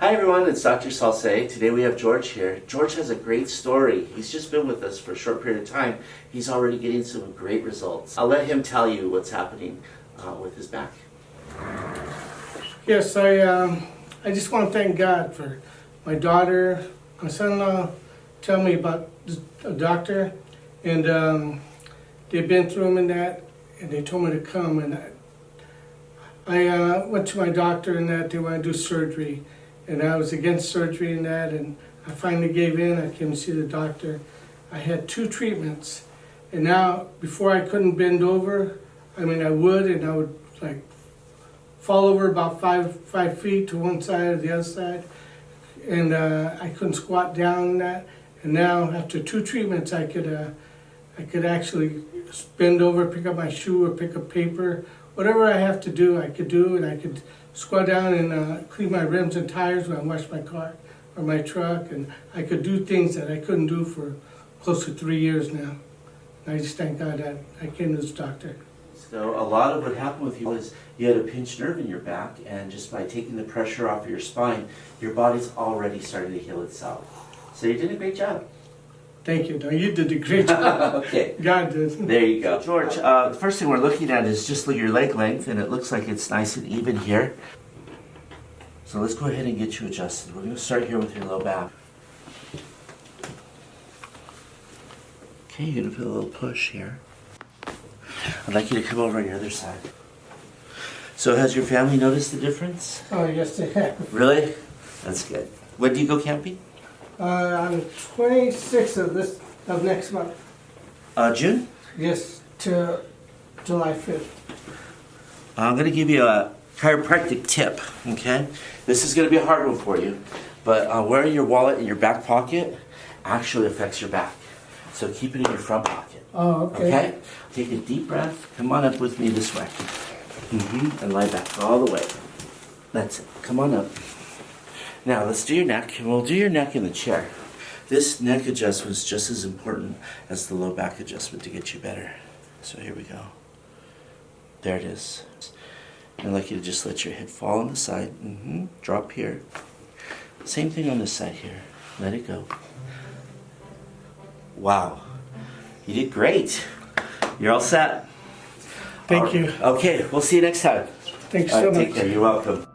Hi everyone, it's Dr. Salce. Today we have George here. George has a great story. He's just been with us for a short period of time. He's already getting some great results. I'll let him tell you what's happening uh, with his back. Yes, I, um, I just want to thank God for my daughter, my son-in-law, tell me about a doctor, and um, they've been through him and that, and they told me to come, and I, I uh, went to my doctor and that, they want to do surgery, and I was against surgery and that, and I finally gave in, I came to see the doctor. I had two treatments, and now, before I couldn't bend over, I mean, I would, and I would like fall over about five five feet to one side or the other side, and uh, I couldn't squat down that. And now after two treatments, I could uh, I could actually bend over, pick up my shoe, or pick up paper, whatever I have to do, I could do, and I could squat down and uh, clean my rims and tires when I wash my car or my truck, and I could do things that I couldn't do for close to three years now. And I just thank God that I came to this doctor. So a lot of what happened with you was you had a pinched nerve in your back and just by taking the pressure off of your spine, your body's already starting to heal itself. So you did a great job. Thank you. No, you did a great job. okay. God did. There you go. George, uh, the first thing we're looking at is just your leg length, and it looks like it's nice and even here. So let's go ahead and get you adjusted. We're going to start here with your low back. Okay, you're going to feel a little push here. I'd like you to come over on your other side. So has your family noticed the difference? Oh, yes, they have. Really? That's good. When do you go camping? Uh, on the 26th of this, of next month. Uh, June? Yes, to July 5th. I'm going to give you a chiropractic tip, okay? This is going to be a hard one for you, but uh, wearing your wallet in your back pocket actually affects your back. So keep it in your front pocket, Oh, okay. okay? Take a deep breath. Come on up with me this way. hmm And lie back all the way. That's it. Come on up. Now let's do your neck, and we'll do your neck in the chair. This neck adjustment is just as important as the low back adjustment to get you better. So here we go. There it is. I'd like you to just let your head fall on the side. hmm Drop here. Same thing on this side here. Let it go. Wow. You did great. You're all set. Thank All- you. Okay, we'll see you next time. Thanks All so right, take much. care. You're welcome.